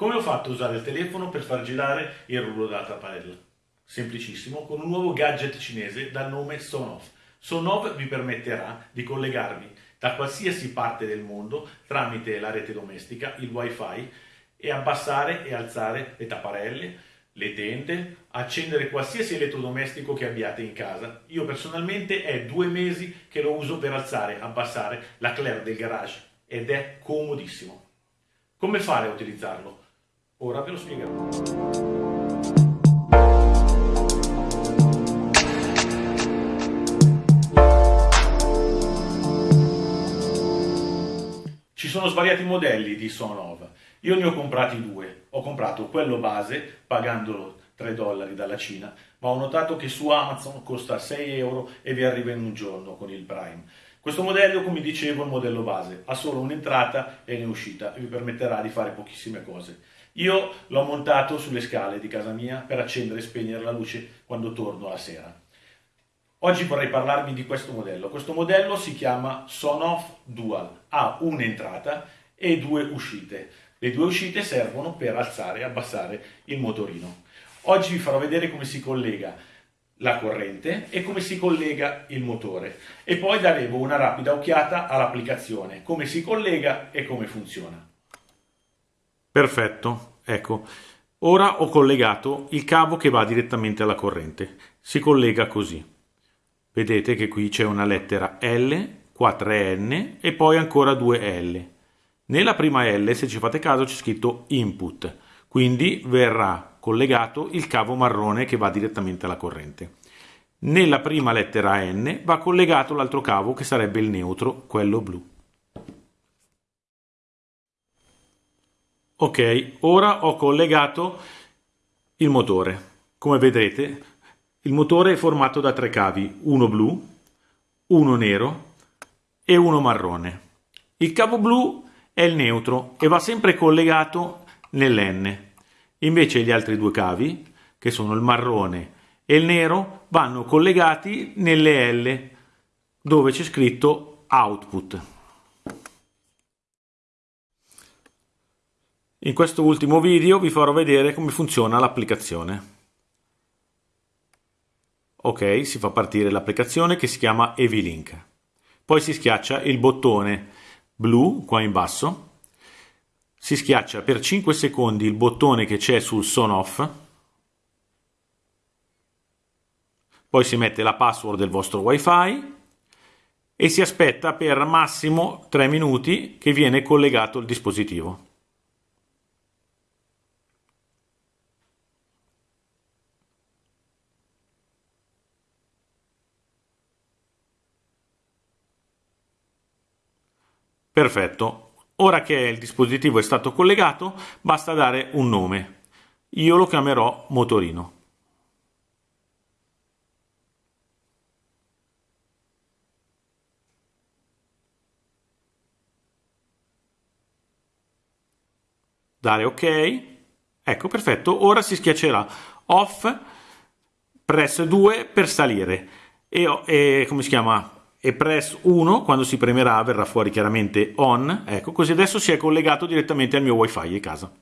Come ho fatto a usare il telefono per far girare il rullo della tapparella? Semplicissimo, con un nuovo gadget cinese dal nome Sonoff. Sonoff vi permetterà di collegarvi da qualsiasi parte del mondo tramite la rete domestica, il wifi, e abbassare e alzare le tapparelle, le tende, accendere qualsiasi elettrodomestico che abbiate in casa. Io personalmente è due mesi che lo uso per alzare, abbassare la claire del garage ed è comodissimo. Come fare a utilizzarlo? Ora ve lo spiegherò. Ci sono svariati modelli di Sonov. Io ne ho comprati due. Ho comprato quello base, pagandolo 3 dollari dalla Cina, ma ho notato che su Amazon costa 6 euro e vi arriva in un giorno con il Prime. Questo modello, come dicevo, è il modello base, ha solo un'entrata e un'uscita e vi permetterà di fare pochissime cose. Io l'ho montato sulle scale di casa mia per accendere e spegnere la luce quando torno la sera. Oggi vorrei parlarvi di questo modello. Questo modello si chiama Sonoff Dual, ha un'entrata e due uscite. Le due uscite servono per alzare e abbassare il motorino. Oggi vi farò vedere come si collega la corrente e come si collega il motore e poi daremo una rapida occhiata all'applicazione, come si collega e come funziona. Perfetto, ecco. Ora ho collegato il cavo che va direttamente alla corrente. Si collega così. Vedete che qui c'è una lettera L, qua 3N e poi ancora due L. Nella prima L, se ci fate caso, c'è scritto input, quindi verrà collegato il cavo marrone che va direttamente alla corrente. Nella prima lettera N va collegato l'altro cavo che sarebbe il neutro, quello blu. Ok, ora ho collegato il motore. Come vedrete, il motore è formato da tre cavi, uno blu, uno nero e uno marrone. Il cavo blu è il neutro e va sempre collegato nell'N. Invece gli altri due cavi, che sono il marrone e il nero, vanno collegati nelle L, dove c'è scritto output. In questo ultimo video vi farò vedere come funziona l'applicazione. Ok, si fa partire l'applicazione che si chiama Evilink. Poi si schiaccia il bottone blu qua in basso. Si schiaccia per 5 secondi il bottone che c'è sul son off. Poi si mette la password del vostro wifi e si aspetta per massimo 3 minuti che viene collegato il dispositivo. Perfetto, ora che il dispositivo è stato collegato basta dare un nome. Io lo chiamerò motorino. Dare ok. Ecco, perfetto. Ora si schiaccerà off, press 2 per salire. E, e come si chiama? E press 1 quando si premerà verrà fuori chiaramente on. Ecco così adesso si è collegato direttamente al mio wifi di casa